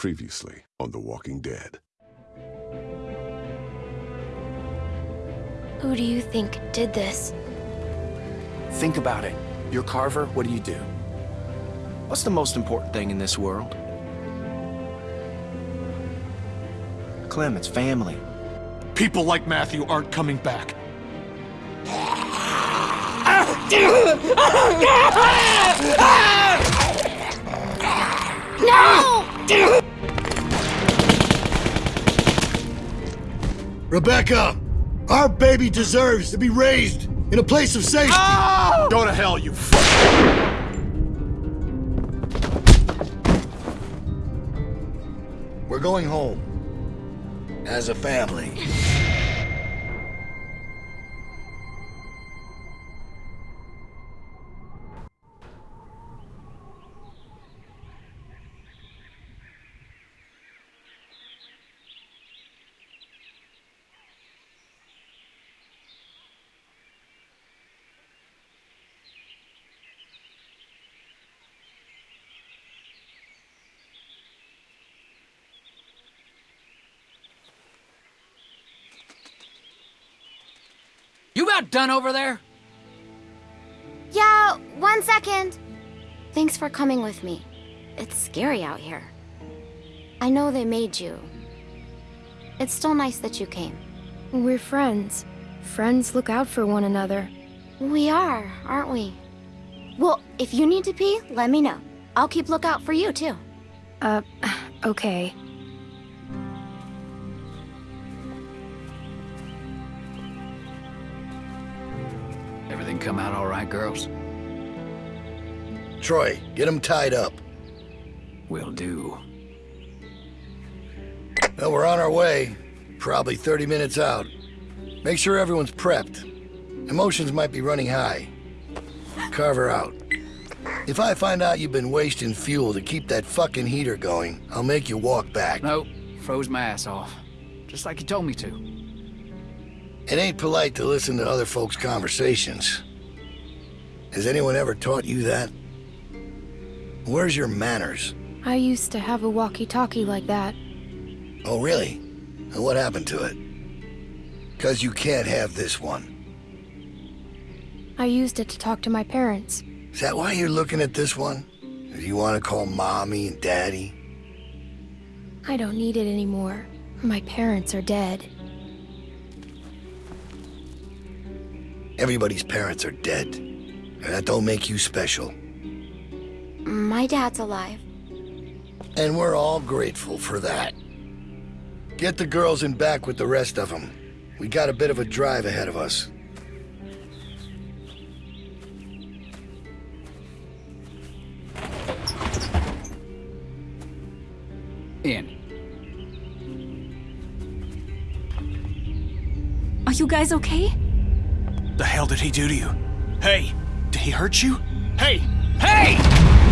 Previously on The Walking Dead. Who do you think did this? Think about it. You're Carver, what do you do? What's the most important thing in this world? Clem, it's family. People like Matthew aren't coming back. No! Rebecca, our baby deserves to be raised in a place of safety. Ah! Go to hell, you fuck. We're going home. As a family. You about done over there? Yeah, one second. Thanks for coming with me. It's scary out here. I know they made you. It's still nice that you came. We're friends. Friends look out for one another. We are, aren't we? Well, if you need to pee, let me know. I'll keep lookout for you, too. Uh, okay. Come out all right, girls? Troy, get them tied up. Will do. Well, we're on our way. Probably 30 minutes out. Make sure everyone's prepped. Emotions might be running high. Carver out. If I find out you've been wasting fuel to keep that fucking heater going, I'll make you walk back. Nope, froze my ass off. Just like you told me to. It ain't polite to listen to other folks' conversations. Has anyone ever taught you that? Where's your manners? I used to have a walkie-talkie like that. Oh, really? And what happened to it? Because you can't have this one. I used it to talk to my parents. Is that why you're looking at this one? Or do you want to call mommy and daddy? I don't need it anymore. My parents are dead. Everybody's parents are dead. And that don't make you special. My dad's alive. And we're all grateful for that. Get the girls in back with the rest of them. We got a bit of a drive ahead of us. In. Are you guys okay? The hell did he do to you? Hey, did he hurt you? Hey, hey!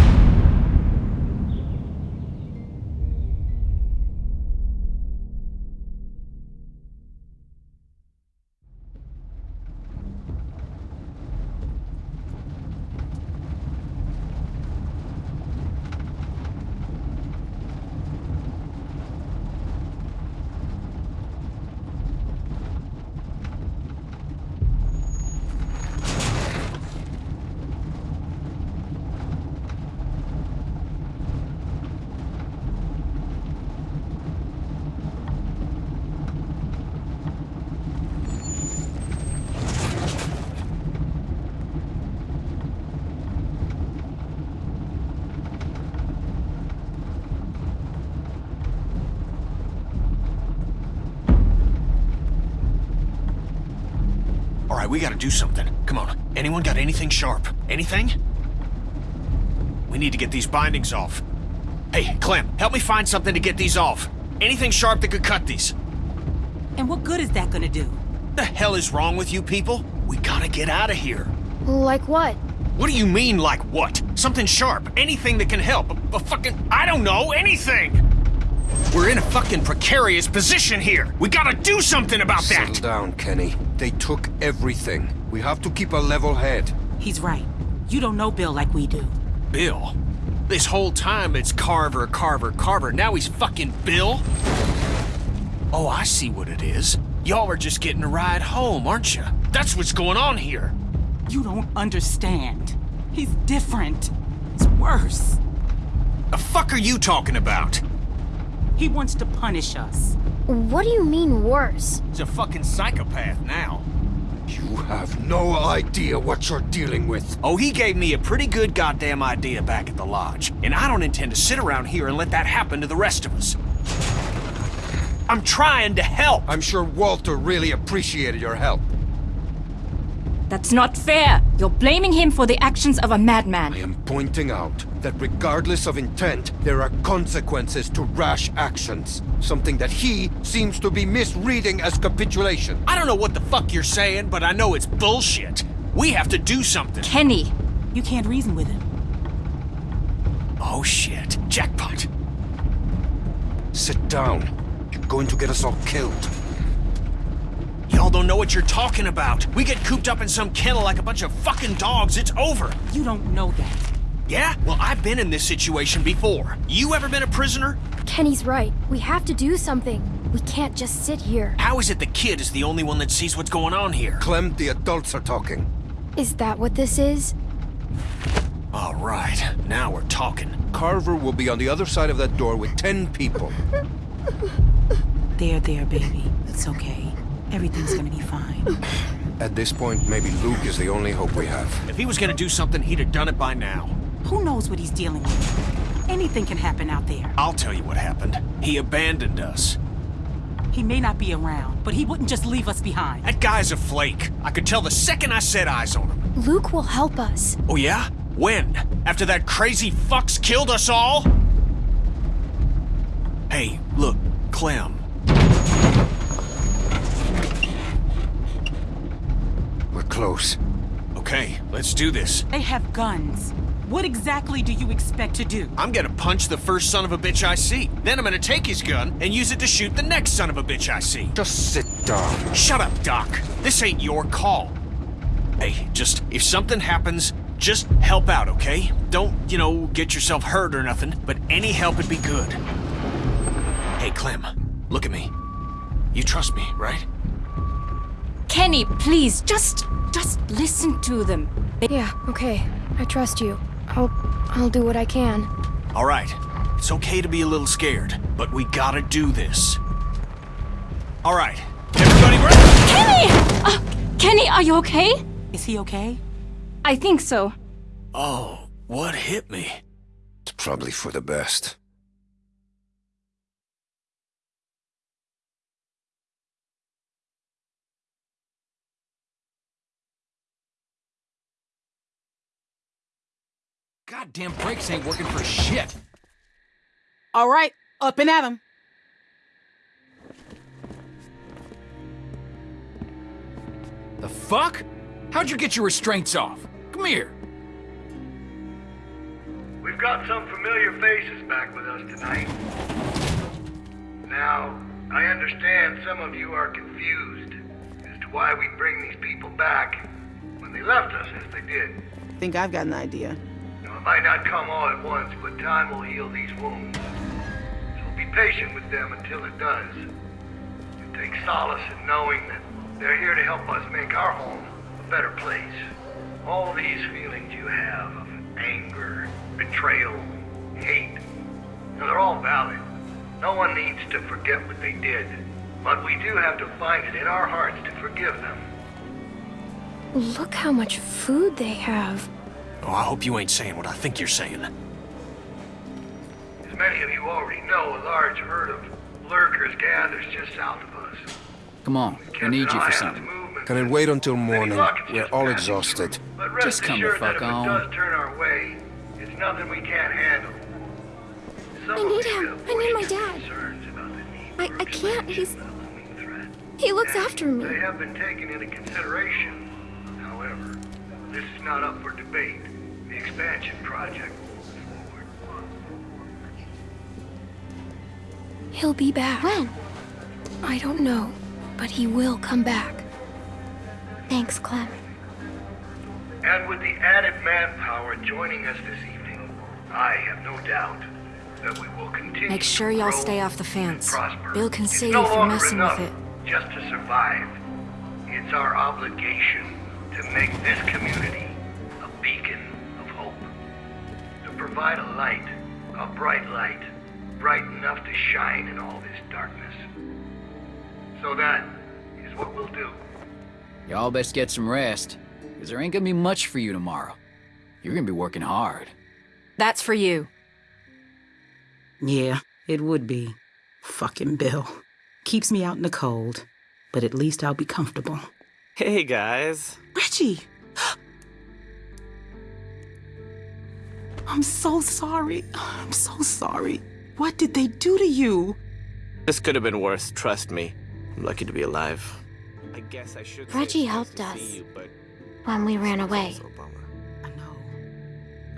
Right, we gotta do something. Come on. Anyone got anything sharp? Anything? We need to get these bindings off. Hey, Clem, help me find something to get these off. Anything sharp that could cut these. And what good is that gonna do? The hell is wrong with you people? We gotta get out of here. Like what? What do you mean, like what? Something sharp. Anything that can help. A, a fucking... I don't know, anything! We're in a fucking precarious position here. We gotta do something about Settle that. down, Kenny. They took everything. We have to keep a level head. He's right. You don't know Bill like we do. Bill, This whole time it's Carver, Carver, Carver. Now he's fucking Bill? Oh, I see what it is. Y'all are just getting a ride home, aren't you? That's what's going on here. You don't understand. He's different. It's worse. The fuck are you talking about? He wants to punish us. What do you mean worse? He's a fucking psychopath now. You have no idea what you're dealing with. Oh, he gave me a pretty good goddamn idea back at the lodge. And I don't intend to sit around here and let that happen to the rest of us. I'm trying to help. I'm sure Walter really appreciated your help. That's not fair. You're blaming him for the actions of a madman. I am pointing out that regardless of intent, there are consequences to rash actions. Something that he seems to be misreading as capitulation. I don't know what the fuck you're saying, but I know it's bullshit. We have to do something. Kenny, You can't reason with him. Oh shit. Jackpot. Sit down. You're going to get us all killed. Y'all don't know what you're talking about. We get cooped up in some kennel like a bunch of fucking dogs, it's over. You don't know that. Yeah? Well, I've been in this situation before. You ever been a prisoner? Kenny's right. We have to do something. We can't just sit here. How is it the kid is the only one that sees what's going on here? Clem, the adults are talking. Is that what this is? All right, now we're talking. Carver will be on the other side of that door with ten people. There, there, baby. It's okay. Everything's gonna be fine. At this point, maybe Luke is the only hope we have. If he was gonna do something, he'd have done it by now. Who knows what he's dealing with? Anything can happen out there. I'll tell you what happened. He abandoned us. He may not be around, but he wouldn't just leave us behind. That guy's a flake. I could tell the second I set eyes on him. Luke will help us. Oh yeah? When? After that crazy fucks killed us all? Hey, look, Clem. Close. Okay, let's do this. They have guns. What exactly do you expect to do? I'm gonna punch the first son of a bitch I see. Then I'm gonna take his gun and use it to shoot the next son of a bitch I see. Just sit down. Shut up, Doc. This ain't your call. Hey, just, if something happens, just help out, okay? Don't, you know, get yourself hurt or nothing, but any help would be good. Hey, Clem, look at me. You trust me, right? Kenny, please, just, just listen to them. They- Yeah, okay. I trust you. I'll... I'll do what I can. All right. It's okay to be a little scared, but we gotta do this. All right. Everybody ready? Kenny! Uh, Kenny, are you okay? Is he okay? I think so. Oh, what hit me? It's probably for the best. Goddamn brakes ain't working for shit. All right, up and at 'em. The fuck? How'd you get your restraints off? Come here. We've got some familiar faces back with us tonight. Now, I understand some of you are confused as to why we bring these people back when they left us as they did. I Think I've got an idea. Might not come all at once, but time will heal these wounds. So be patient with them until it does. And take solace in knowing that they're here to help us make our home a better place. All these feelings you have of anger, betrayal, hate, they're all valid. No one needs to forget what they did. But we do have to find it in our hearts to forgive them. Look how much food they have. Oh, I hope you ain't saying what I think you're saying. As many of you already know, a large herd of lurkers gathers just south of us. Come on, we need you for something. Can it wait until morning? We're all exhausted. But Just come the fuck on. turn our way, it's nothing we can't handle. Some I need him. I need my dad. concerns about the need I- I can't. He's- expansion of the looming threat. He looks And after me. They have been taken into consideration. However, this is not up for debate. The expansion project forward. He'll be back. When? I don't know, but he will come back. Thanks, Clem. And with the added manpower joining us this evening, I have no doubt that we will continue Make sure to y'all stay off the fence. prosper. Bill can It's see no you for messing enough with it. Just to survive. It's our obligation to make this community provide a light, a bright light, bright enough to shine in all this darkness. So that is what we'll do. Y'all best get some rest, because there ain't gonna be much for you tomorrow. You're gonna be working hard. That's for you. Yeah, it would be. Fucking Bill. Keeps me out in the cold, but at least I'll be comfortable. Hey, guys. Reggie! I'm so sorry. I'm so sorry. What did they do to you? This could have been worse, trust me. I'm lucky to be alive. I guess I should say Reggie it's helped us you, but when we ran away. it's also a bummer. I know.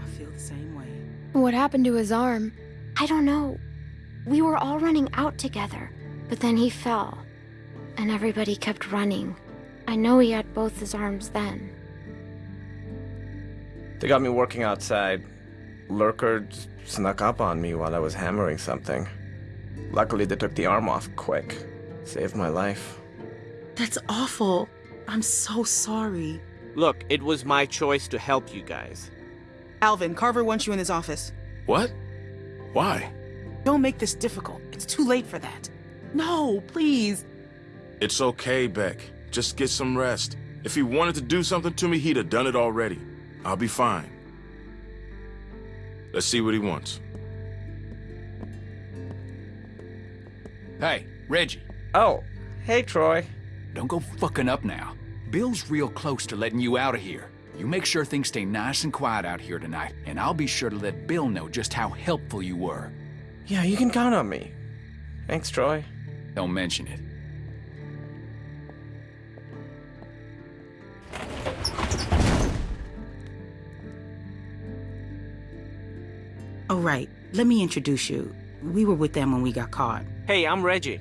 I feel the same way. What happened to his arm? I don't know. We were all running out together, but then he fell, and everybody kept running. I know he had both his arms then. They got me working outside. Lurker snuck up on me while I was hammering something. Luckily, they took the arm off quick. Saved my life. That's awful. I'm so sorry. Look, it was my choice to help you guys. Alvin, Carver wants you in his office. What? Why? Don't make this difficult. It's too late for that. No, please. It's okay, Beck. Just get some rest. If he wanted to do something to me, he'd have done it already. I'll be fine. Let's see what he wants. Hey, Reggie. Oh, hey, Troy. Don't go fucking up now. Bill's real close to letting you out of here. You make sure things stay nice and quiet out here tonight, and I'll be sure to let Bill know just how helpful you were. Yeah, you can count on me. Thanks, Troy. Don't mention it. Oh, right. Let me introduce you. We were with them when we got caught. Hey, I'm Reggie.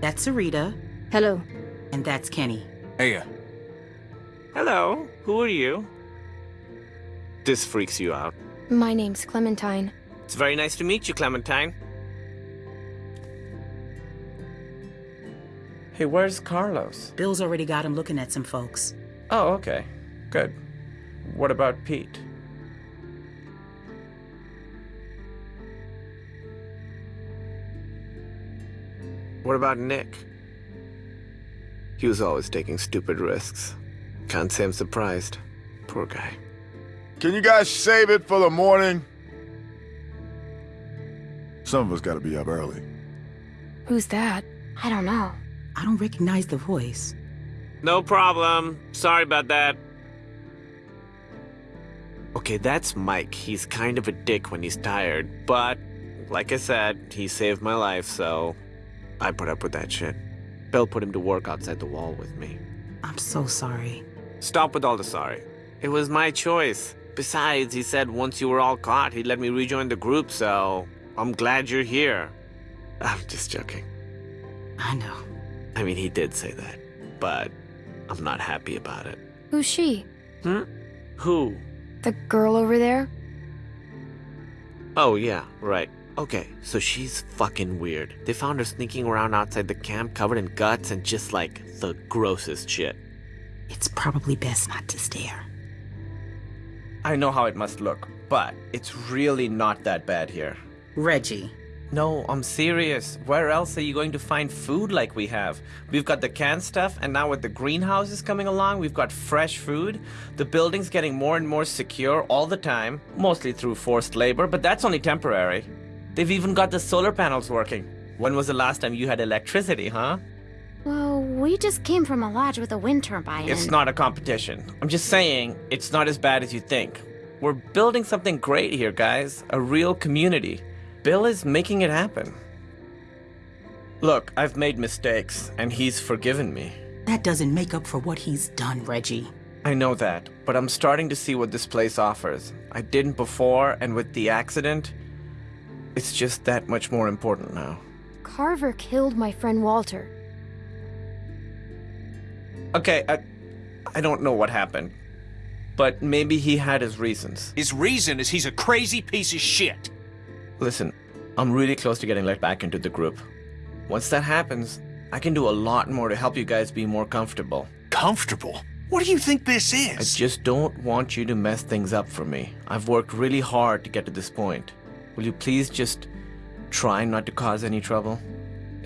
That's Sarita. Hello. And that's Kenny. Hey, uh, Hello, who are you? This freaks you out. My name's Clementine. It's very nice to meet you, Clementine. Hey, where's Carlos? Bill's already got him looking at some folks. Oh, okay. Good. What about Pete? What about Nick? He was always taking stupid risks. Can't say I'm surprised. Poor guy. Can you guys save it for the morning? Some of us gotta be up early. Who's that? I don't know. I don't recognize the voice. No problem. Sorry about that. Okay, that's Mike. He's kind of a dick when he's tired, but like I said, he saved my life, so I put up with that shit. Bill put him to work outside the wall with me. I'm so sorry. Stop with all the sorry. It was my choice. Besides, he said once you were all caught, he'd let me rejoin the group, so I'm glad you're here. I'm just joking. I know. I mean, he did say that, but I'm not happy about it. Who's she? Hmm? Who? The girl over there? Oh, yeah, right. Okay, so she's fucking weird. They found her sneaking around outside the camp covered in guts and just like the grossest shit. It's probably best not to stare. I know how it must look, but it's really not that bad here. Reggie. No, I'm serious. Where else are you going to find food like we have? We've got the canned stuff, and now with the greenhouses coming along, we've got fresh food. The building's getting more and more secure all the time, mostly through forced labor, but that's only temporary. They've even got the solar panels working. When was the last time you had electricity, huh? Well, we just came from a lodge with a wind turbine. It's not a competition. I'm just saying, it's not as bad as you think. We're building something great here, guys. A real community. Bill is making it happen. Look, I've made mistakes, and he's forgiven me. That doesn't make up for what he's done, Reggie. I know that, but I'm starting to see what this place offers. I didn't before, and with the accident, it's just that much more important now. Carver killed my friend Walter. Okay, I, I don't know what happened. But maybe he had his reasons. His reason is he's a crazy piece of shit. Listen, I'm really close to getting let back into the group. Once that happens, I can do a lot more to help you guys be more comfortable. Comfortable? What do you think this is? I just don't want you to mess things up for me. I've worked really hard to get to this point. Will you please just try not to cause any trouble?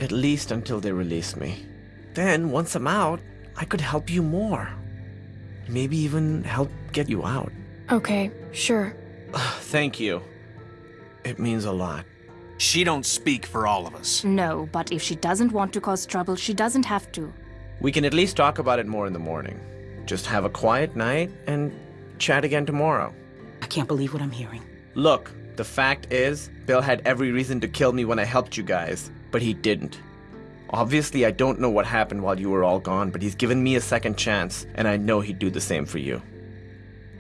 At least until they release me. Then, once I'm out, I could help you more. Maybe even help get you out. Okay, sure. Thank you. It means a lot. She don't speak for all of us. No, but if she doesn't want to cause trouble, she doesn't have to. We can at least talk about it more in the morning. Just have a quiet night and chat again tomorrow. I can't believe what I'm hearing. Look, the fact is, Bill had every reason to kill me when I helped you guys, but he didn't. Obviously, I don't know what happened while you were all gone, but he's given me a second chance, and I know he'd do the same for you.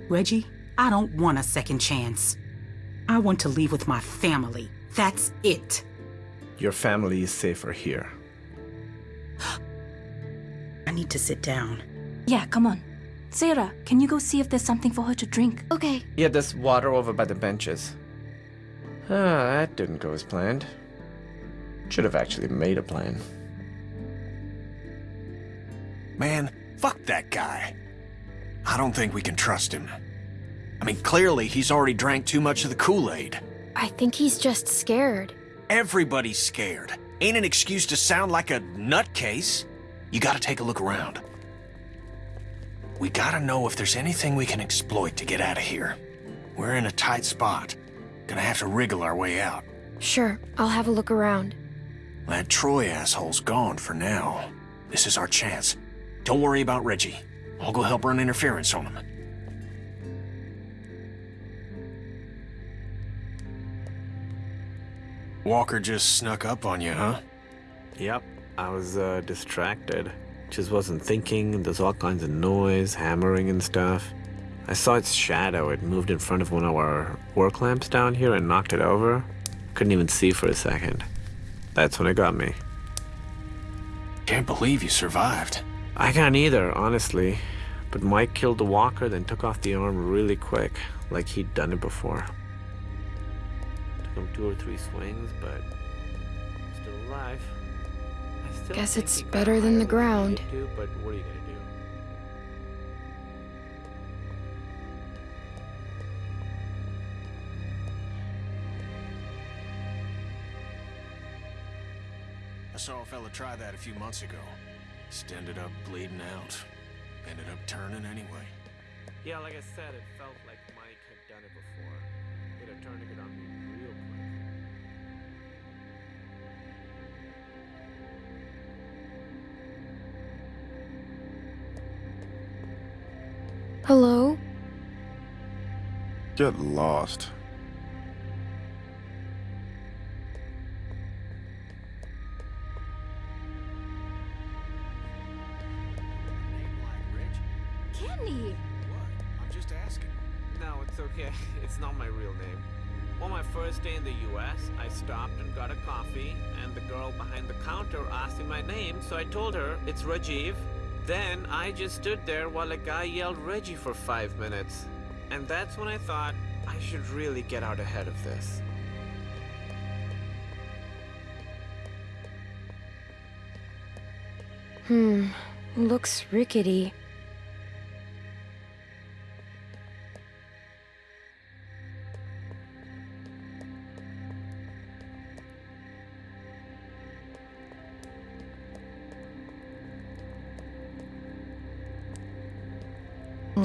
Reggie, I don't want a second chance. I want to leave with my family. That's it. Your family is safer here. I need to sit down. Yeah, come on. Sarah, can you go see if there's something for her to drink? Okay. Yeah, there's water over by the benches. Ah, that didn't go as planned. Should have actually made a plan. Man, fuck that guy. I don't think we can trust him. I mean, clearly he's already drank too much of the Kool-Aid. I think he's just scared. Everybody's scared. Ain't an excuse to sound like a nutcase. You gotta take a look around. We gotta know if there's anything we can exploit to get out of here. We're in a tight spot. Gonna have to wriggle our way out. Sure, I'll have a look around. That Troy asshole's gone for now. This is our chance. Don't worry about Reggie. I'll go help run interference on him. Walker just snuck up on you, huh? Yep, I was uh, distracted. Just wasn't thinking. There's all kinds of noise, hammering and stuff. I saw its shadow. It moved in front of one of our work lamps down here and knocked it over. Couldn't even see for a second. That's when it got me. Can't believe you survived. I can't either, honestly. But Mike killed the walker, then took off the arm really quick, like he'd done it before. Took him two or three swings, but still alive. I still Guess it's better than the ground. needed but what are you do? I saw a fella try that a few months ago. Just ended up bleeding out. Ended up turning anyway. Yeah, like I said, it felt like Mike had done it before. it'd have turned it on me real quick. Hello? Get lost. First day in the US, I stopped and got a coffee, and the girl behind the counter asked me my name, so I told her it's Rajiv. Then I just stood there while a guy yelled Reggie for five minutes. And that's when I thought I should really get out ahead of this. Hmm, looks rickety.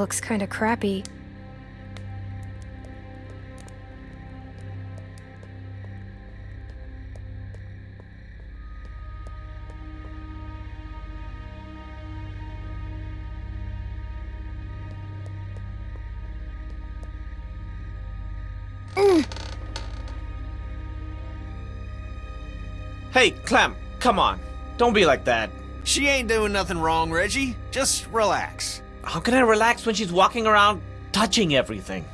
Looks kinda crappy. Hey, Clem, come on. Don't be like that. She ain't doing nothing wrong, Reggie. Just relax. How can I relax when she's walking around touching everything?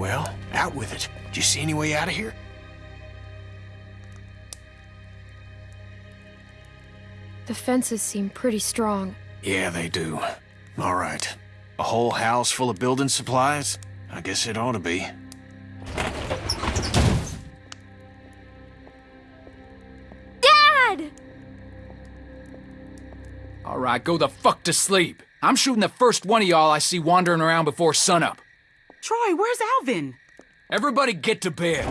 Well, out with it. Do you see any way out of here? The fences seem pretty strong. Yeah, they do. All right. A whole house full of building supplies? I guess it ought to be. Dad! All right, go the fuck to sleep. I'm shooting the first one of y'all I see wandering around before sunup. Troy, where's Alvin? Everybody get to bed.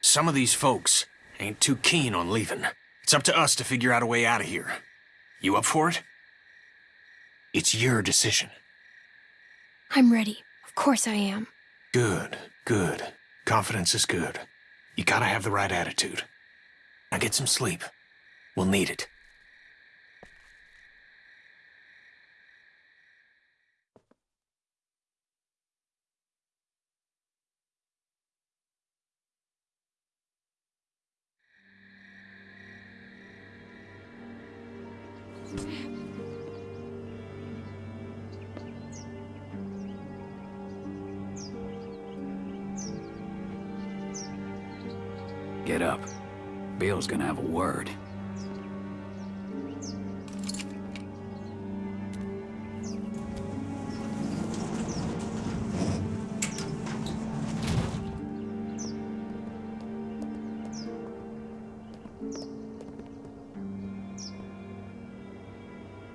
Some of these folks ain't too keen on leaving. It's up to us to figure out a way out of here. You up for it? It's your decision. I'm ready. Of course I am. Good, good. Confidence is good. You gotta have the right attitude. Now get some sleep. We'll need it. Get up. Bill's gonna have a word.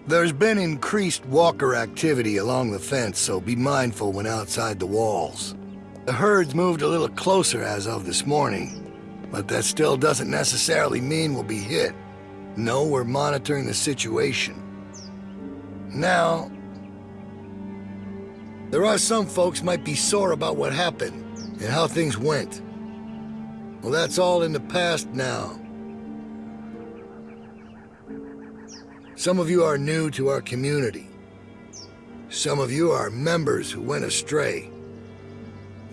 There's been increased walker activity along the fence, so be mindful when outside the walls. The herd's moved a little closer as of this morning, but that still doesn't necessarily mean we'll be hit. No, we're monitoring the situation. Now, there are some folks might be sore about what happened and how things went. Well, that's all in the past now. Some of you are new to our community. Some of you are members who went astray.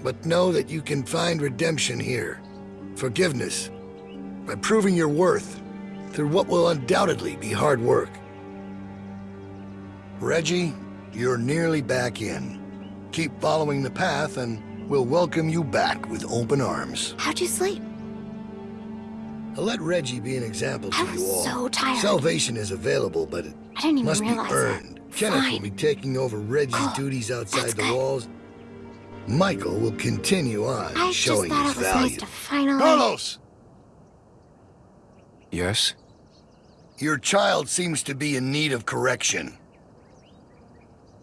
But know that you can find redemption here, forgiveness, by proving your worth through what will undoubtedly be hard work. Reggie, you're nearly back in. Keep following the path and we'll welcome you back with open arms. How'd you sleep? I'll let Reggie be an example to I was you all. so tired. Salvation is available, but it I didn't even must be earned. it. Kenneth will be taking over Reggie's duties outside the walls. Michael will continue on I just showing thought his it was value. nice to finally... Carlos! Yes? Your child seems to be in need of correction.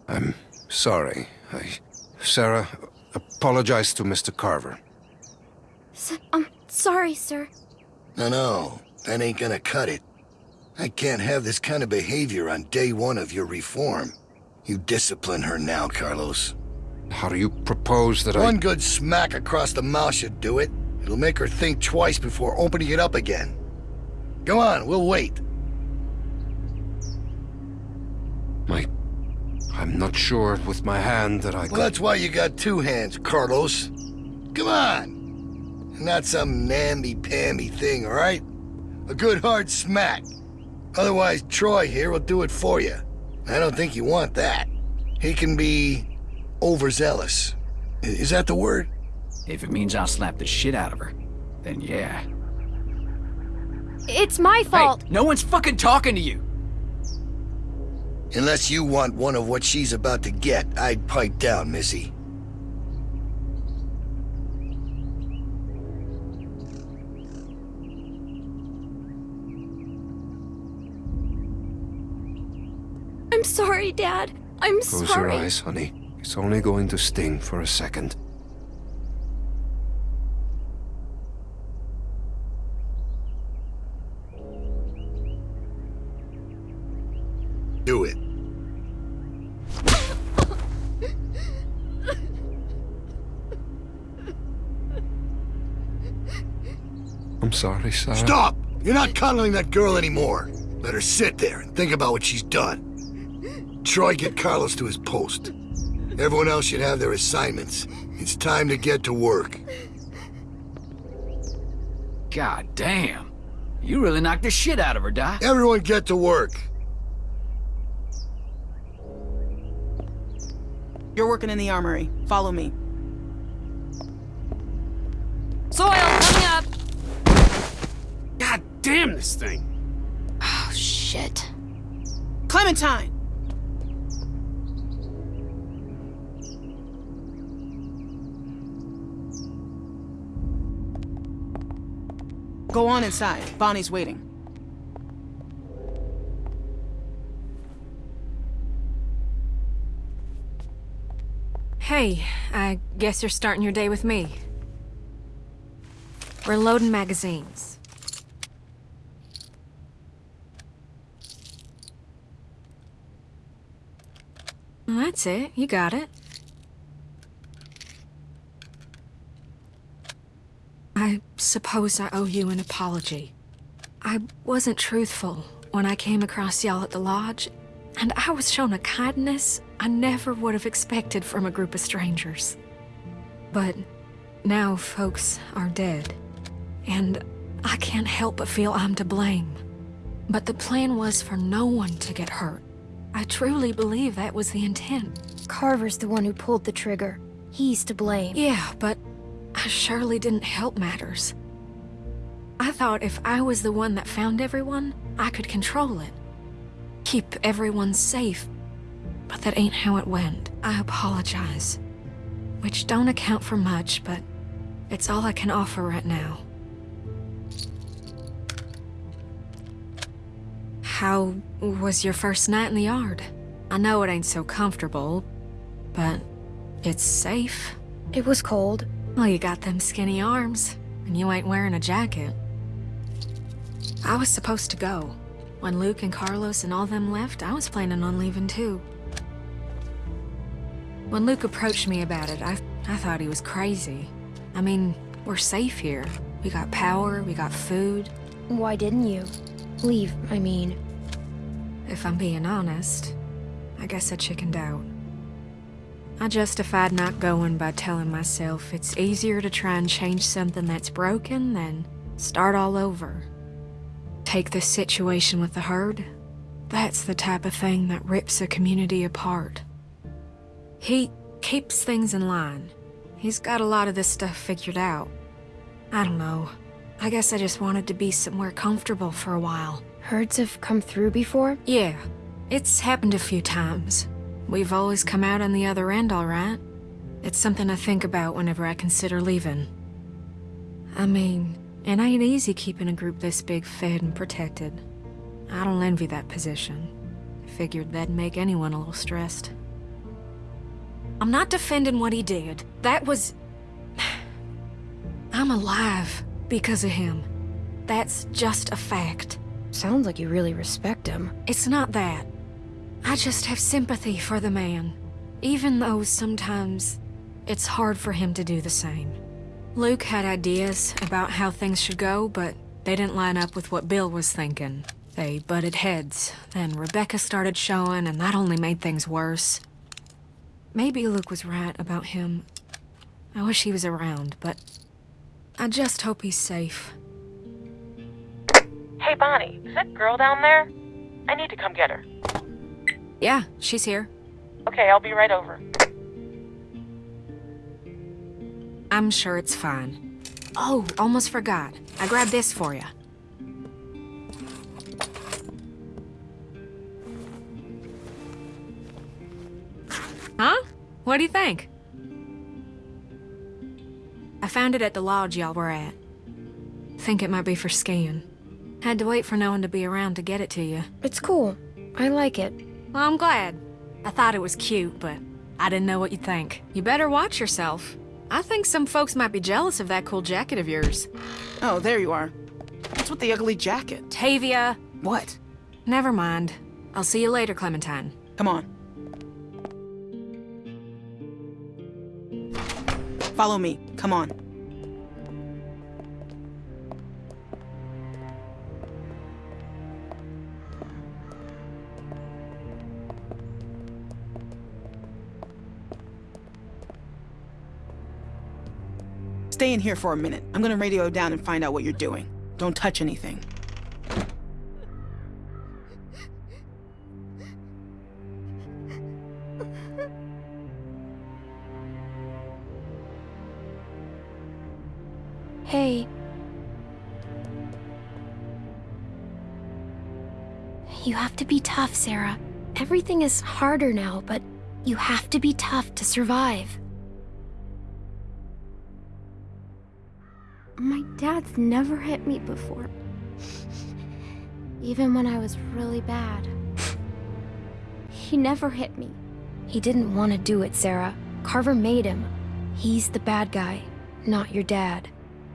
I'm sorry. I... Sarah, apologize to Mr. Carver. S- I'm sorry, sir. No, no, that ain't gonna cut it. I can't have this kind of behavior on day one of your reform. You discipline her now, Carlos. How do you propose that One I... One good smack across the mouth should do it. It'll make her think twice before opening it up again. Go on, we'll wait. My... I'm not sure with my hand that I Well, could... that's why you got two hands, Carlos. Come on. Not some namby-pamby thing, all right? A good hard smack. Otherwise, Troy here will do it for you. I don't think you want that. He can be overzealous. Is that the word? If it means I'll slap the shit out of her, then yeah. It's my fault. Hey, no one's fucking talking to you. Unless you want one of what she's about to get, I'd pipe down, Missy. I'm sorry, Dad. I'm Close sorry. your eyes, honey. It's only going to sting for a second. Do it. I'm sorry, Sarah. Stop! You're not cuddling that girl anymore. Let her sit there and think about what she's done. Troy, get Carlos to his post. Everyone else should have their assignments. It's time to get to work. God damn. You really knocked the shit out of her, Doc. Everyone get to work. You're working in the armory. Follow me. Soil coming up. God damn this thing. Oh, shit. Clementine! Go on inside. Bonnie's waiting. Hey, I guess you're starting your day with me. We're loading magazines. That's it. You got it. I suppose I owe you an apology. I wasn't truthful when I came across y'all at the lodge, and I was shown a kindness I never would have expected from a group of strangers. But now folks are dead, and I can't help but feel I'm to blame. But the plan was for no one to get hurt. I truly believe that was the intent. Carver's the one who pulled the trigger. He's to blame. Yeah, but I surely didn't help matters. I thought if I was the one that found everyone, I could control it. Keep everyone safe. But that ain't how it went. I apologize. Which don't account for much, but it's all I can offer right now. How was your first night in the yard? I know it ain't so comfortable, but it's safe. It was cold. Well, you got them skinny arms, and you ain't wearing a jacket. I was supposed to go. When Luke and Carlos and all them left, I was planning on leaving too. When Luke approached me about it, I, I thought he was crazy. I mean, we're safe here. We got power, we got food. Why didn't you? Leave, I mean. If I'm being honest, I guess I chickened out. I justified not going by telling myself it's easier to try and change something that's broken than start all over. Take this situation with the herd. That's the type of thing that rips a community apart. He keeps things in line. He's got a lot of this stuff figured out. I don't know. I guess I just wanted to be somewhere comfortable for a while. Herds have come through before? Yeah. It's happened a few times. We've always come out on the other end all right. It's something I think about whenever I consider leaving. I mean, it ain't easy keeping a group this big fed and protected. I don't envy that position. Figured that'd make anyone a little stressed. I'm not defending what he did. That was... I'm alive because of him. That's just a fact. Sounds like you really respect him. It's not that. I just have sympathy for the man, even though sometimes it's hard for him to do the same. Luke had ideas about how things should go, but they didn't line up with what Bill was thinking. They butted heads, then Rebecca started showing, and that only made things worse. Maybe Luke was right about him. I wish he was around, but I just hope he's safe. Hey, Bonnie, is that girl down there? I need to come get her. Yeah, she's here. Okay, I'll be right over. I'm sure it's fine. Oh, almost forgot. I grabbed this for you. Huh? What do you think? I found it at the lodge y'all were at. Think it might be for skiing. Had to wait for no one to be around to get it to you. It's cool. I like it. Well, I'm glad. I thought it was cute, but I didn't know what you'd think. You better watch yourself. I think some folks might be jealous of that cool jacket of yours. Oh, there you are. What's with the ugly jacket? Tavia! What? Never mind. I'll see you later, Clementine. Come on. Follow me. Come on. Stay in here for a minute. I'm gonna radio down and find out what you're doing. Don't touch anything. Hey. You have to be tough, Sarah. Everything is harder now, but you have to be tough to survive. My dad's never hit me before. Even when I was really bad. He never hit me. He didn't want to do it, Sarah. Carver made him. He's the bad guy, not your dad.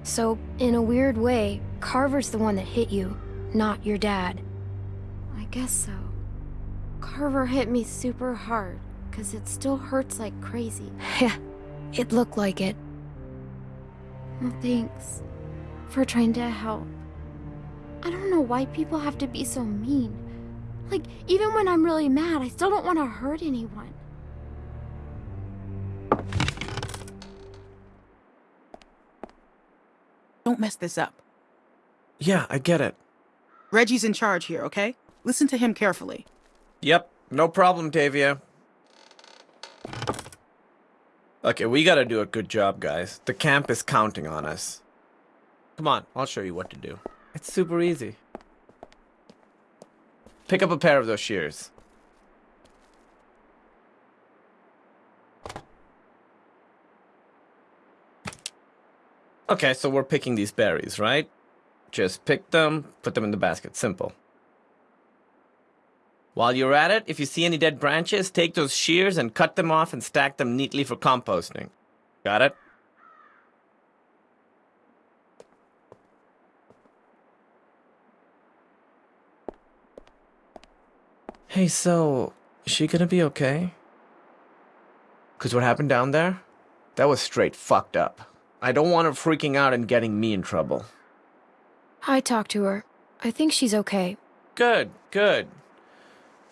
So, in a weird way, Carver's the one that hit you, not your dad. I guess so. Carver hit me super hard, because it still hurts like crazy. Yeah, it looked like it. Well, thanks for trying to help. I don't know why people have to be so mean. Like, even when I'm really mad, I still don't want to hurt anyone. Don't mess this up. Yeah, I get it. Reggie's in charge here, okay? Listen to him carefully. Yep, no problem, Tavia. Okay, we gotta do a good job, guys. The camp is counting on us. Come on, I'll show you what to do. It's super easy. Pick up a pair of those shears. Okay, so we're picking these berries, right? Just pick them, put them in the basket. Simple. While you're at it, if you see any dead branches, take those shears and cut them off and stack them neatly for composting. Got it? Hey, so, is she gonna be okay? Cause what happened down there? That was straight fucked up. I don't want her freaking out and getting me in trouble. I talked to her. I think she's okay. Good, good.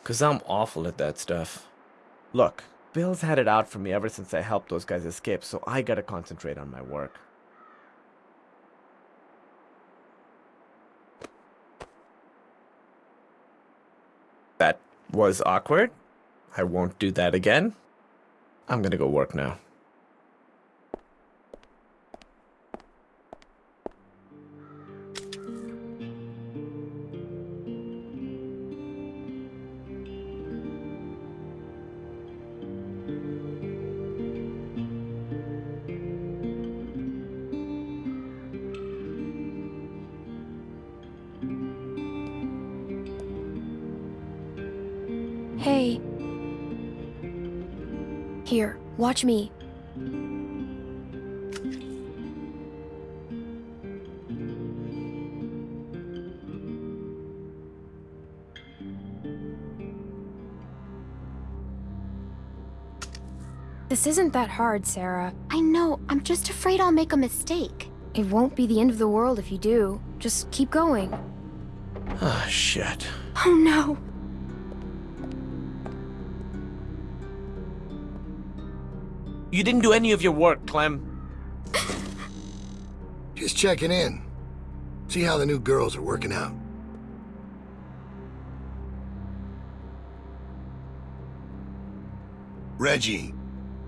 Cause I'm awful at that stuff. Look, Bill's had it out for me ever since I helped those guys escape, so I gotta concentrate on my work. That was awkward. I won't do that again. I'm gonna go work now. Hey. Here, watch me. This isn't that hard, Sarah. I know, I'm just afraid I'll make a mistake. It won't be the end of the world if you do. Just keep going. Ah, shit. Oh no. You didn't do any of your work, Clem. Just checking in. See how the new girls are working out. Reggie.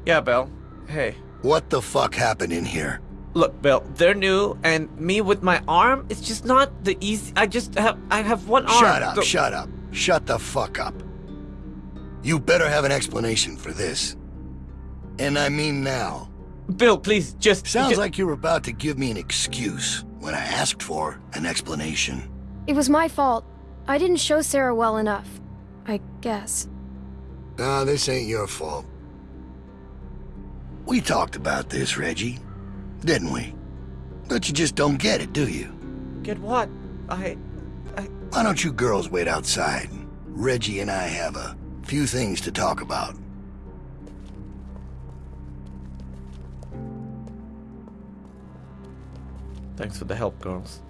Yeah, Bill. Hey. What the fuck happened in here? Look, Bill, they're new, and me with my arm, it's just not the easy. I just have, I have one arm. Shut up, so- shut up. Shut the fuck up. You better have an explanation for this. And I mean now. Bill, please, just... Sounds just- like you were about to give me an excuse when I asked for an explanation. It was my fault. I didn't show Sarah well enough. I guess. Nah, this ain't your fault. We talked about this, Reggie. Didn't we? But you just don't get it, do you? Get what? I... Why don't you girls wait outside? Reggie and I have a few things to talk about. Thanks for the help, girls.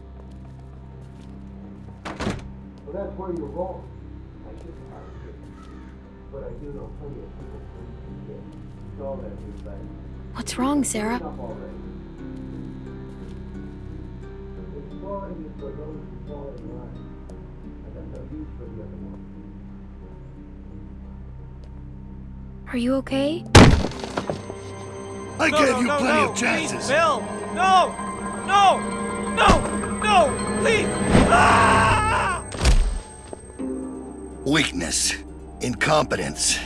Well, that's where you're wrong. I shouldn't. But I do know plenty of people who can get all that new thing. What's wrong, Sarah? Exploring is for those who fall in line. I got no use for the other one. Are you okay? I No, gave no, you no, plenty no, of chances. Please, Bill! No! No! No! No! Please! Ah! Weakness, incompetence.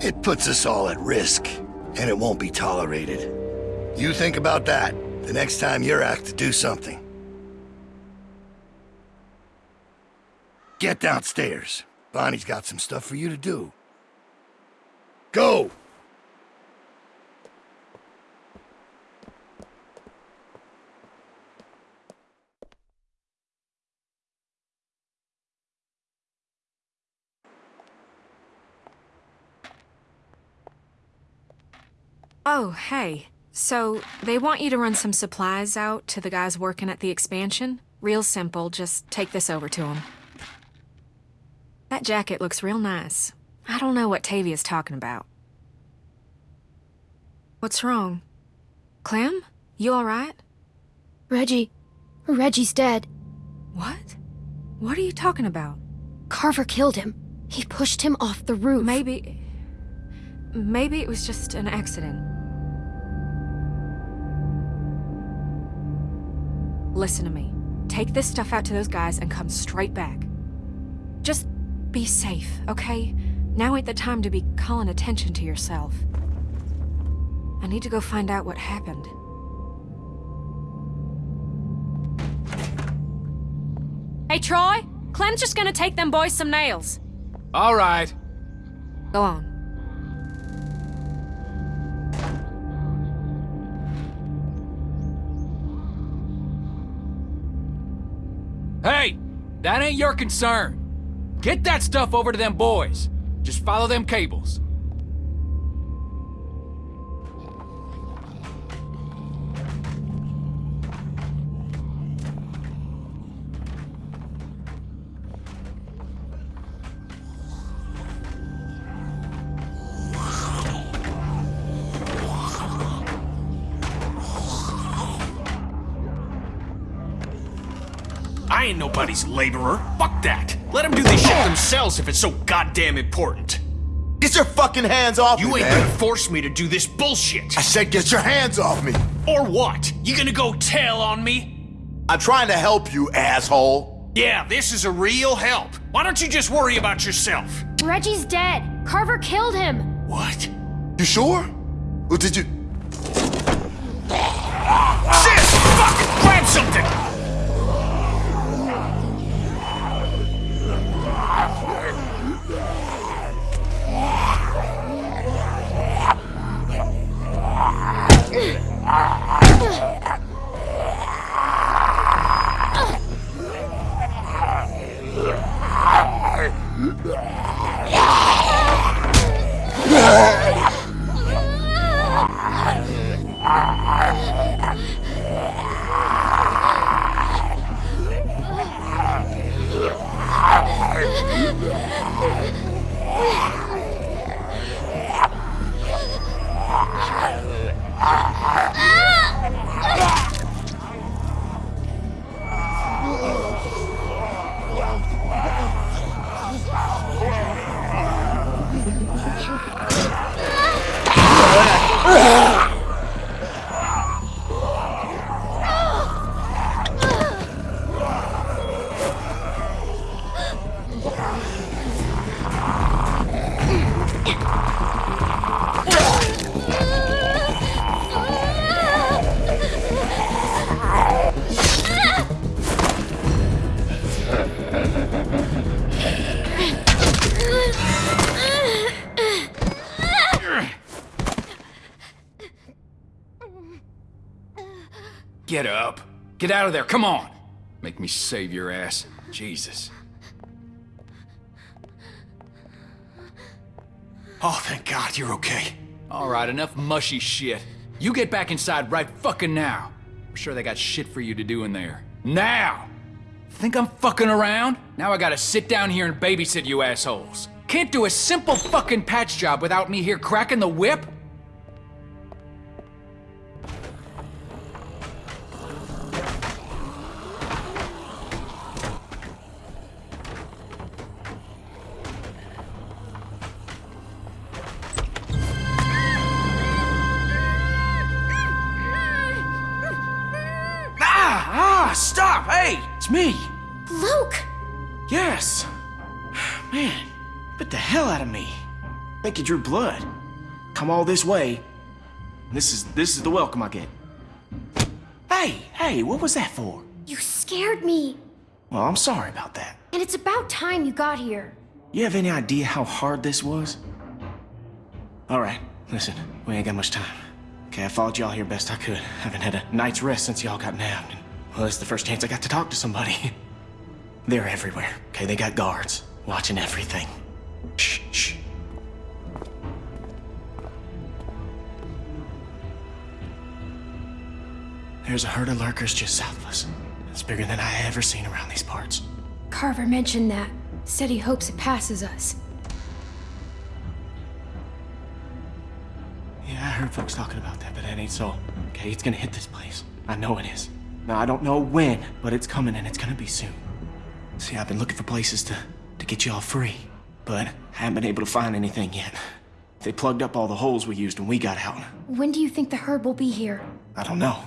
It puts us all at risk, and it won't be tolerated. You think about that the next time you're asked to do something. Get downstairs. Bonnie's got some stuff for you to do. Go! Oh, hey. So, they want you to run some supplies out to the guys working at the expansion? Real simple, just take this over to them. That jacket looks real nice. I don't know what Tavia's talking about. What's wrong? Clem? You alright? Reggie. Reggie's dead. What? What are you talking about? Carver killed him. He pushed him off the roof. Maybe. Maybe it was just an accident. Listen to me. Take this stuff out to those guys and come straight back. Just be safe, okay? Now ain't the time to be calling attention to yourself. I need to go find out what happened. Hey, Troy! Clem's just gonna take them boys some nails. All right. Go on. Hey, that ain't your concern. Get that stuff over to them boys. Just follow them cables. Ain't nobody's laborer. Fuck that. Let them do this shit themselves if it's so goddamn important. Get your fucking hands off You me, You ain't man. gonna force me to do this bullshit. I said get your hands off me. Or what? You gonna go tell on me? I'm trying to help you, asshole. Yeah, this is a real help. Why don't you just worry about yourself? Reggie's dead. Carver killed him. What? You sure? Or did you... Get out of there, come on! Make me save your ass. Jesus. Oh, thank God you're okay. All right, enough mushy shit. You get back inside right fucking now. I'm sure they got shit for you to do in there. Now! Think I'm fucking around? Now I gotta sit down here and babysit you assholes. Can't do a simple fucking patch job without me here cracking the whip? Bit the hell out of me. Think you drew blood. Come all this way. This is this is the welcome I get. Hey, hey, what was that for? You scared me. Well, I'm sorry about that. And it's about time you got here. You have any idea how hard this was? All right, listen, we ain't got much time. Okay, I followed y'all here best I could. Haven't had a night's rest since y'all got nabbed. And, well, it's the first chance I got to talk to somebody. They're everywhere, okay? They got guards watching everything. Shh, shh. There's a herd of lurkers just south of us. It's bigger than I ever seen around these parts. Carver mentioned that. Said he hopes it passes us. Yeah, I heard folks talking about that, but that ain't so. Okay, it's gonna hit this place. I know it is. Now, I don't know when, but it's coming and it's gonna be soon. See, I've been looking for places to, to get y'all free, but I haven't been able to find anything yet. They plugged up all the holes we used when we got out. When do you think the herd will be here? I don't know.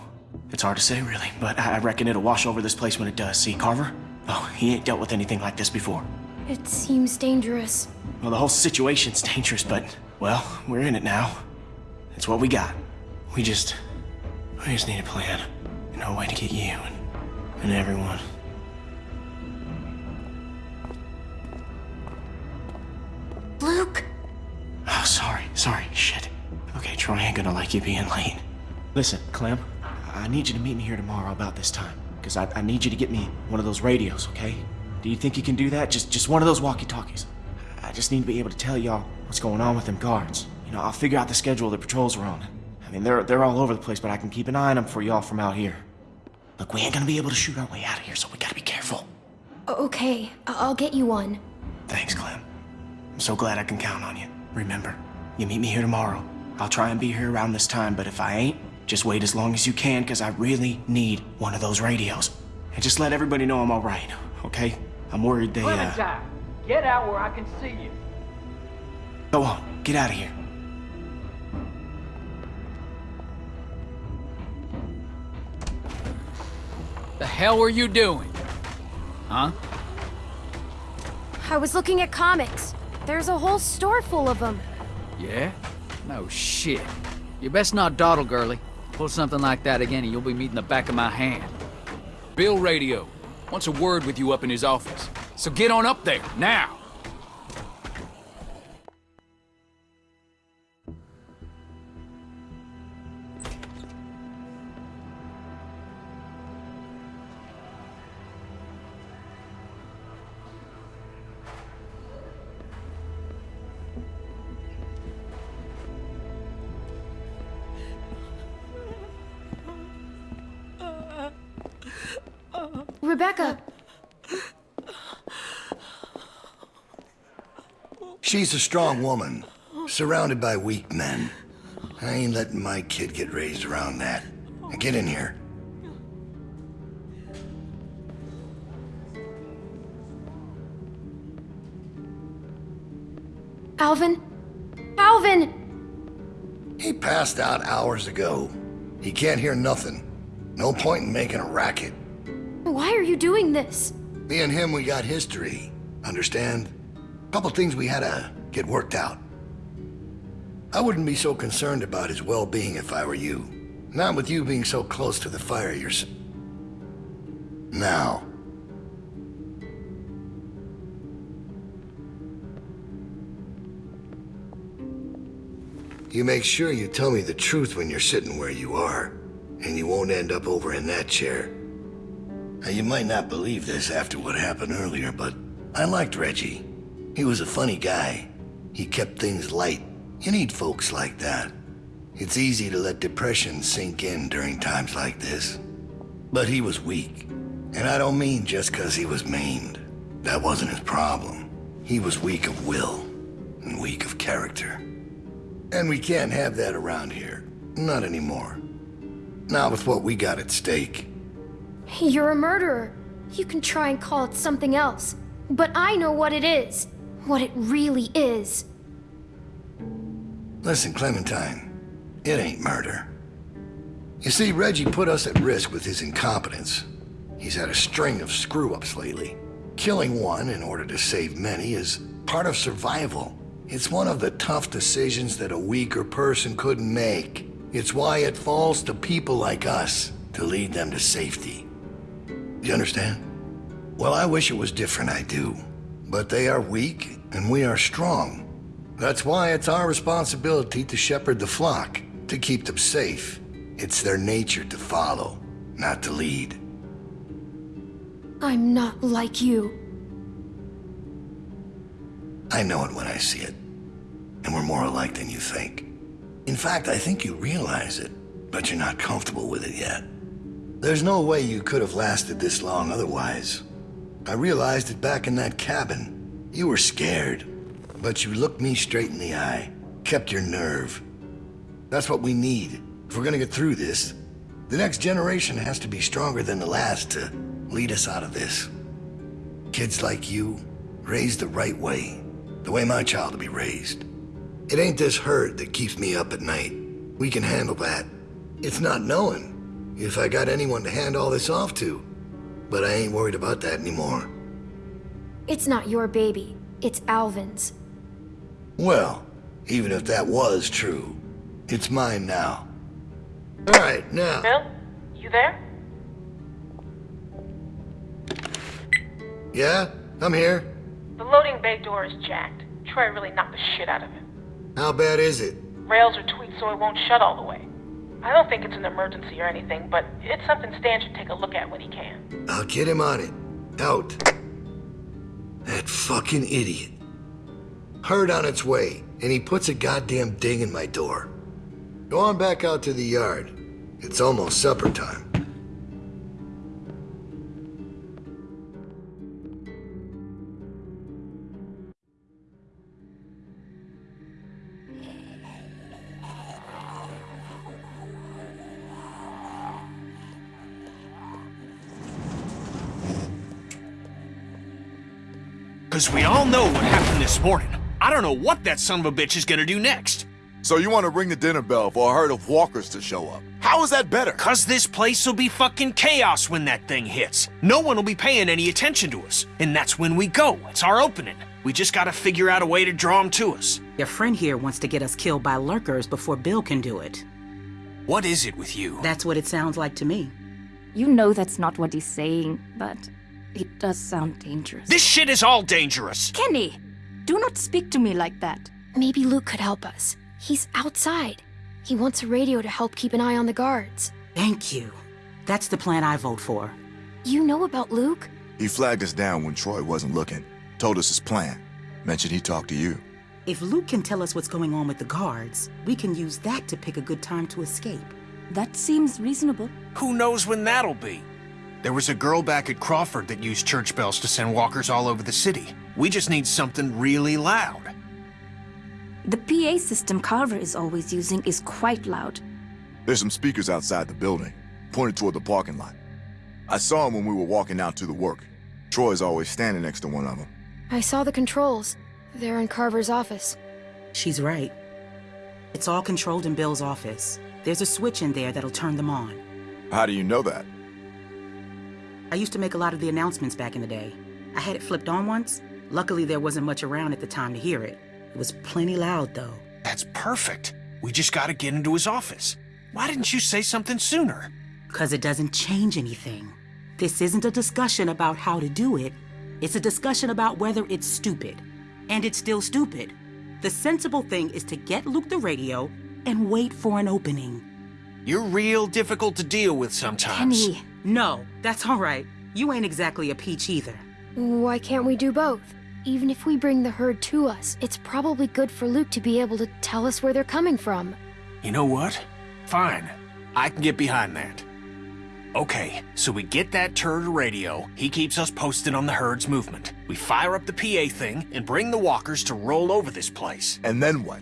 It's hard to say, really, but I I reckon it'll wash over this place when it does. See, Carver? Oh, he ain't dealt with anything like this before. It seems dangerous. Well, the whole situation's dangerous, but, well, we're in it now. It's what we got. We just, we just need a plan. And a way to get you and, and everyone. Luke! Oh, sorry, sorry, shit. Okay, Troy ain't gonna like you being late. Listen, Clem, I need you to meet me here tomorrow about this time. Because I, I need you to get me one of those radios, okay? Do you think you can do that? Just just one of those walkie-talkies. I just need to be able to tell y'all what's going on with them guards. You know, I'll figure out the schedule the patrols are on. I mean, they're they're all over the place, but I can keep an eye on them for y'all from out here. Look, we ain't gonna be able to shoot our way out of here, so we gotta be careful. Okay, I'll get you one. Thanks, Clem. I'm so glad I can count on you. Remember, you meet me here tomorrow. I'll try and be here around this time, but if I ain't, just wait as long as you can, because I really need one of those radios. And just let everybody know I'm alright, okay? I'm worried they, uh... Clementine, get out where I can see you. Go on, get out of here. The hell were you doing? Huh? I was looking at comics. There's a whole store full of them. Yeah? No shit. You best not dawdle, girly. Pull something like that again and you'll be meeting the back of my hand. Bill Radio wants a word with you up in his office. So get on up there, now! She's a strong woman, surrounded by weak men. I ain't letting my kid get raised around that. Now get in here. Alvin? Alvin! He passed out hours ago. He can't hear nothing. No point in making a racket. Why are you doing this? Me and him, we got history. Understand? Couple things we had to get worked out. I wouldn't be so concerned about his well-being if I were you. Not with you being so close to the fire yourself. Now. You make sure you tell me the truth when you're sitting where you are. and you won't end up over in that chair. Now, you might not believe this after what happened earlier, but I liked Reggie. He was a funny guy. He kept things light. You need folks like that. It's easy to let depression sink in during times like this. But he was weak. And I don't mean just because he was maimed. That wasn't his problem. He was weak of will and weak of character. And we can't have that around here. Not anymore. Not with what we got at stake. You're a murderer. You can try and call it something else. But I know what it is. What it really is. Listen, Clementine. It ain't murder. You see, Reggie put us at risk with his incompetence. He's had a string of screw-ups lately. Killing one in order to save many is part of survival. It's one of the tough decisions that a weaker person couldn't make. It's why it falls to people like us to lead them to safety. You understand? Well, I wish it was different, I do. But they are weak, and we are strong. That's why it's our responsibility to shepherd the flock, to keep them safe. It's their nature to follow, not to lead. I'm not like you. I know it when I see it. And we're more alike than you think. In fact, I think you realize it, but you're not comfortable with it yet. There's no way you could have lasted this long otherwise. I realized it back in that cabin. You were scared, but you looked me straight in the eye, kept your nerve. That's what we need if we're gonna get through this. The next generation has to be stronger than the last to lead us out of this. Kids like you, raised the right way, the way my child will be raised. It ain't this hurt that keeps me up at night. We can handle that. It's not knowing if I got anyone to hand all this off to. But I ain't worried about that anymore. It's not your baby. It's Alvin's. Well, even if that was true, it's mine now. All right, now. Bill, you there? Yeah? I'm here. The loading bay door is jacked. Troy really knocked the shit out of it. How bad is it? Rails are tweaked so it won't shut all the way. I don't think it's an emergency or anything, but it's something Stan should take a look at when he can. I'll get him on it. Out. That fucking idiot. Herd on its way, and he puts a goddamn ding in my door. Go on back out to the yard. It's almost supper time. Because we all know what happened this morning. I don't know what that son of a bitch is gonna do next. So you want to ring the dinner bell for a herd of walkers to show up? How is that better? Cause this place will be fucking chaos when that thing hits. No one will be paying any attention to us. And that's when we go. It's our opening. We just gotta figure out a way to draw them to us. Your friend here wants to get us killed by lurkers before Bill can do it. What is it with you? That's what it sounds like to me. You know that's not what he's saying, but it does sound dangerous. This shit is all dangerous. Kenny, do not speak to me like that. Maybe Luke could help us. He's outside. He wants a radio to help keep an eye on the guards. Thank you. That's the plan I vote for. You know about Luke? He flagged us down when Troy wasn't looking. Told us his plan. Mentioned he talked to you. If Luke can tell us what's going on with the guards, we can use that to pick a good time to escape. That seems reasonable. Who knows when that'll be? There was a girl back at Crawford that used church bells to send walkers all over the city. We just need something really loud. The PA system Carver is always using is quite loud. There's some speakers outside the building, pointed toward the parking lot. I saw them when we were walking out to the work. Troy's always standing next to one of them. I saw the controls. They're in Carver's office. She's right. It's all controlled in Bill's office. There's a switch in there that'll turn them on. How do you know that? I used to make a lot of the announcements back in the day. I had it flipped on once. Luckily, there wasn't much around at the time to hear it. It was plenty loud, though. That's perfect. We just gotta get into his office. Why didn't you say something sooner? Because it doesn't change anything. This isn't a discussion about how to do it. It's a discussion about whether it's stupid. And it's still stupid. The sensible thing is to get Luke the radio and wait for an opening. You're real difficult to deal with sometimes. Kenny. No, that's all right. You ain't exactly a peach either. Why can't we do both? Even if we bring the herd to us, it's probably good for Luke to be able to tell us where they're coming from. You know what? Fine. I can get behind that. Okay, so we get that turd radio. He keeps us posted on the herd's movement. We fire up the PA thing and bring the walkers to roll over this place. And then what?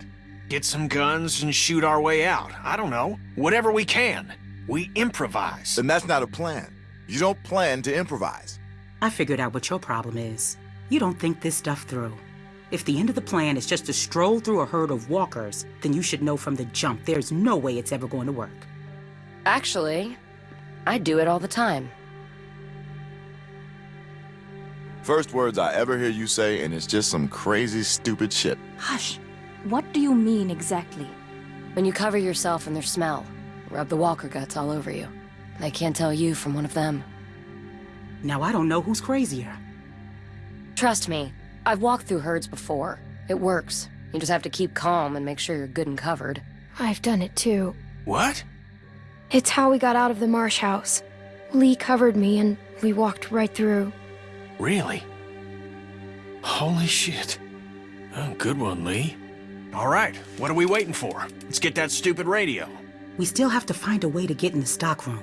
Get some guns and shoot our way out. I don't know. Whatever we can. We improvise. Then that's not a plan. You don't plan to improvise. I figured out what your problem is. You don't think this stuff through. If the end of the plan is just to stroll through a herd of walkers, then you should know from the jump there's no way it's ever going to work. Actually, I do it all the time. First words I ever hear you say, and it's just some crazy, stupid shit. Hush. What do you mean exactly? When you cover yourself in their smell, rub the walker guts all over you. They can't tell you from one of them. Now I don't know who's crazier. Trust me, I've walked through herds before. It works. You just have to keep calm and make sure you're good and covered. I've done it too. What? It's how we got out of the marsh house. Lee covered me and we walked right through. Really? Holy shit. Oh, good one, Lee. All right, what are we waiting for? Let's get that stupid radio. We still have to find a way to get in the stockroom.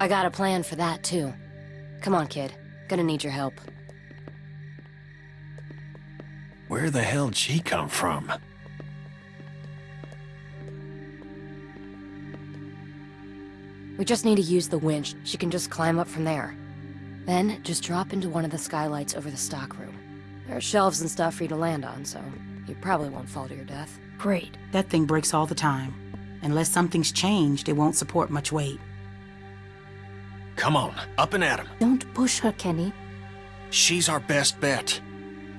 I got a plan for that, too. Come on, kid. Gonna need your help. Where the hell'd she come from? We just need to use the winch. She can just climb up from there. Then, just drop into one of the skylights over the stockroom. There are shelves and stuff for you to land on, so you probably won't fall to your death. Great. That thing breaks all the time. Unless something's changed, it won't support much weight. Come on, up and at him. Don't push her, Kenny. She's our best bet.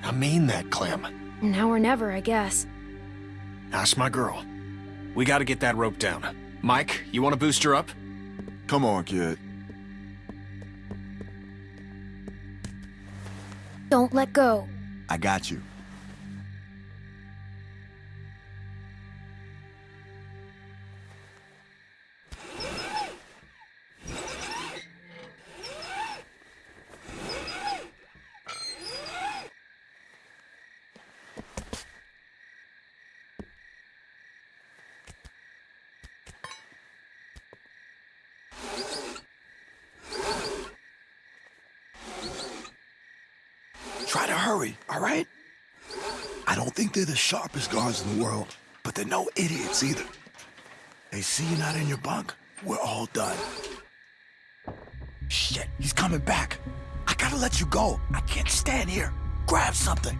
I mean that, Clem. Now or never, I guess. That's my girl. We gotta get that rope down. Mike, you wanna boost her up? Come on, kid. Don't let go. I got you. Sharpest guards in the world, but they're no idiots either. They see you not in your bunk, we're all done. Shit, he's coming back. I gotta let you go. I can't stand here. Grab something.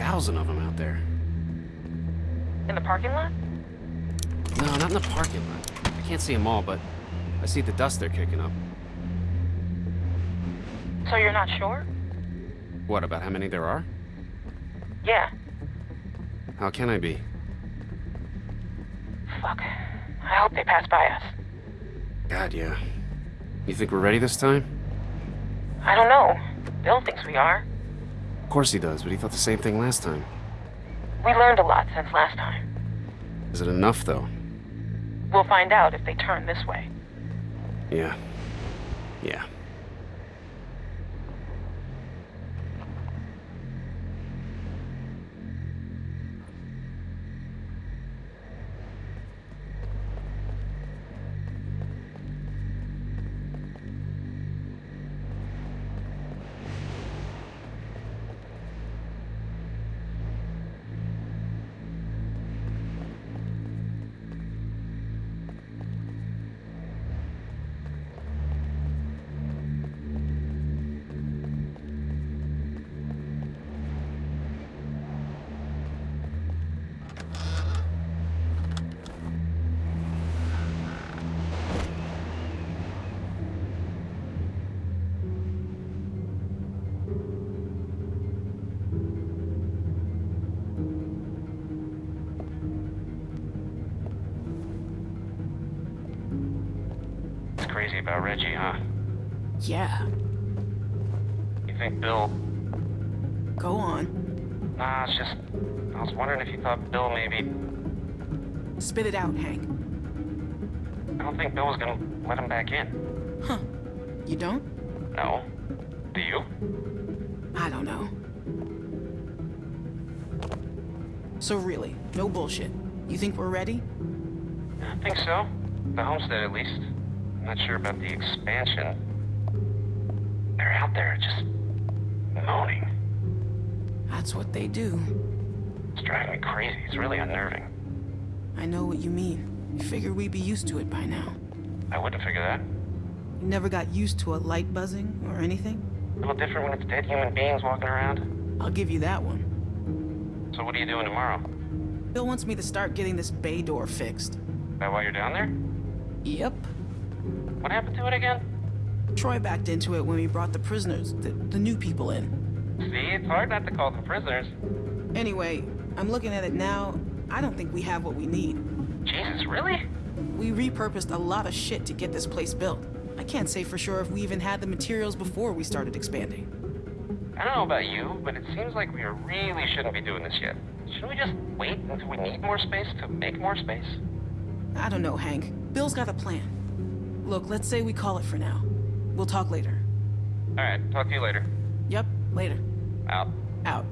Thousand of them out there. In the parking lot? No, not in the parking lot. I can't see them all, but I see the dust they're kicking up. So you're not sure? What, about how many there are? Yeah. How can I be? Fuck. I hope they pass by us. God, yeah. You think we're ready this time? I don't know. Bill thinks we are. Of course he does, but he thought the same thing last time. We learned a lot since last time. Is it enough, though? We'll find out if they turn this way. Yeah. Yeah. Thought Bill maybe... Spit it out, Hank. I don't think Bill was gonna let him back in. Huh. You don't? No. Do you? I don't know. So really, no bullshit. You think we're ready? I think so. The homestead, at least. I'm not sure about the expansion. They're out there just... moaning. That's what they do. It's driving me crazy. It's really unnerving. I know what you mean. You figure we'd be used to it by now. I wouldn't figure that. You never got used to a light buzzing or anything? A little different when it's dead human beings walking around. I'll give you that one. So what are you doing tomorrow? Bill wants me to start getting this bay door fixed. That while you're down there? Yep. What happened to it again? Troy backed into it when we brought the prisoners, the, the new people in. See, it's hard not to call them prisoners. Anyway, I'm looking at it now. I don't think we have what we need. Jesus, really? We repurposed a lot of shit to get this place built. I can't say for sure if we even had the materials before we started expanding. I don't know about you, but it seems like we really shouldn't be doing this yet. Shouldn't we just wait until we need more space to make more space? I don't know, Hank. Bill's got a plan. Look, let's say we call it for now. We'll talk later. Alright, talk to you later. Yep, later. Out. Out.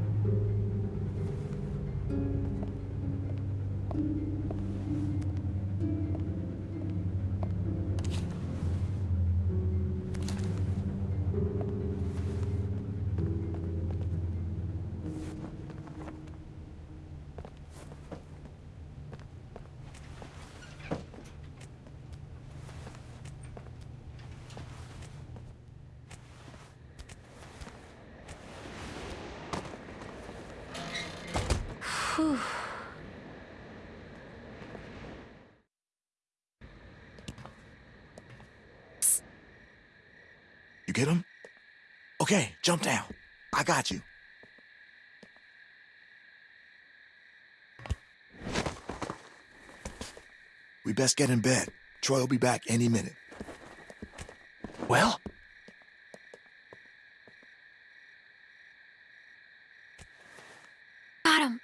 You get him? Okay, jump down. I got you. We best get in bed. Troy will be back any minute. Well? Got him.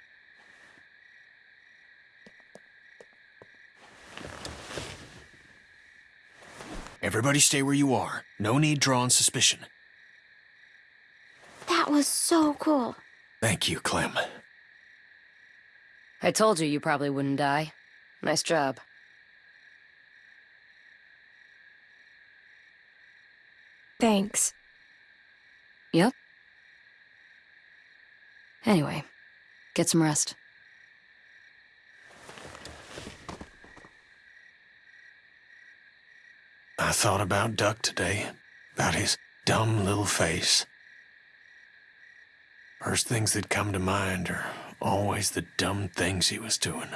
Everybody stay where you are. No need drawing suspicion. That was so cool. Thank you, Clem. I told you you probably wouldn't die. Nice job. Thanks. Yep. Anyway, get some rest. I thought about Duck today, about his dumb little face. First things that come to mind are always the dumb things he was doing.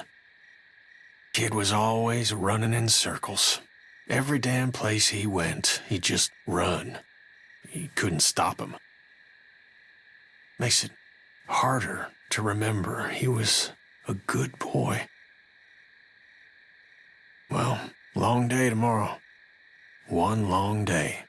Kid was always running in circles. Every damn place he went, he'd just run. You couldn't stop him. Makes it harder to remember he was a good boy. Well, long day tomorrow. One long day.